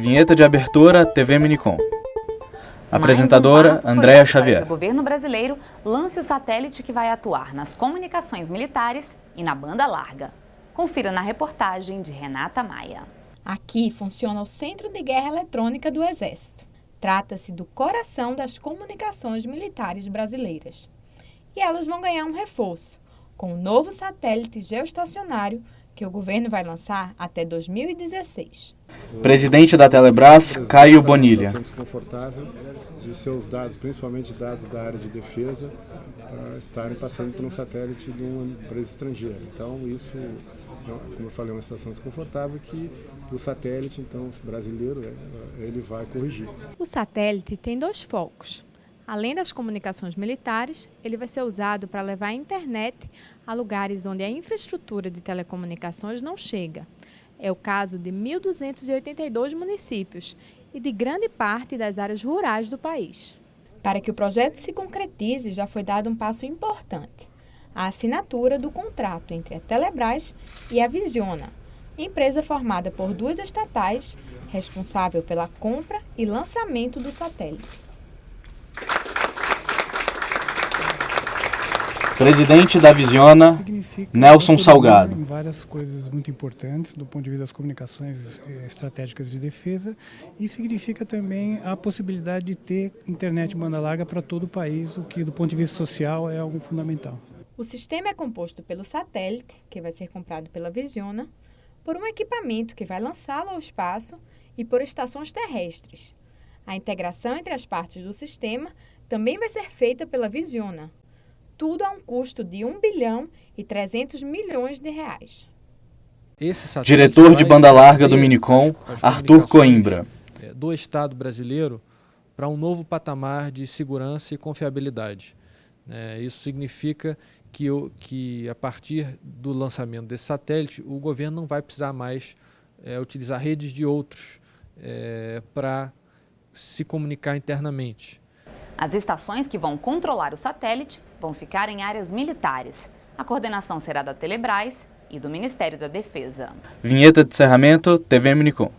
Vinheta de abertura TV Minicom. Apresentadora Mais um Andréa Xavier. que O governo brasileiro lance o satélite que vai atuar nas comunicações militares e na banda larga. Confira na reportagem de Renata Maia. Aqui funciona o Centro de Guerra Eletrônica do Exército. Trata-se do coração das comunicações militares brasileiras. E elas vão ganhar um reforço, com o novo satélite geoestacionário que o governo vai lançar até 2016. Presidente da Telebrás, Caio Bonilha. Desconfortável de seus dados, principalmente dados da área de defesa, ah, estarem passando por um satélite de uma empresa estrangeira. Então isso, como eu falei, é uma situação desconfortável que o satélite, então brasileiro, né, ele vai corrigir. O satélite tem dois focos. Além das comunicações militares, ele vai ser usado para levar a internet a lugares onde a infraestrutura de telecomunicações não chega. É o caso de 1.282 municípios e de grande parte das áreas rurais do país. Para que o projeto se concretize, já foi dado um passo importante: a assinatura do contrato entre a Telebrás e a Visiona, empresa formada por duas estatais responsável pela compra e lançamento do satélite. Presidente da Visiona, significa Nelson Salgado. Em várias coisas muito importantes do ponto de vista das comunicações eh, estratégicas de defesa e significa também a possibilidade de ter internet banda larga para todo o país, o que do ponto de vista social é algo fundamental. O sistema é composto pelo satélite, que vai ser comprado pela Visiona, por um equipamento que vai lançá-lo ao espaço e por estações terrestres. A integração entre as partes do sistema também vai ser feita pela Visiona. Tudo a um custo de 1 bilhão e 300 milhões de reais. Diretor de banda larga do Minicom, as- as Arthur Coimbra. eh, Do Estado brasileiro para um novo patamar de segurança e confiabilidade. né? isso significa que, o- que, a partir do lançamento desse satélite, o governo não vai precisar mais eh, utilizar redes de outros para se comunicar internamente. As estações que vão controlar o satélite vão ficar em áreas militares. A coordenação será da Telebrás e do Ministério da Defesa. Vinheta de encerramento TV Minicom.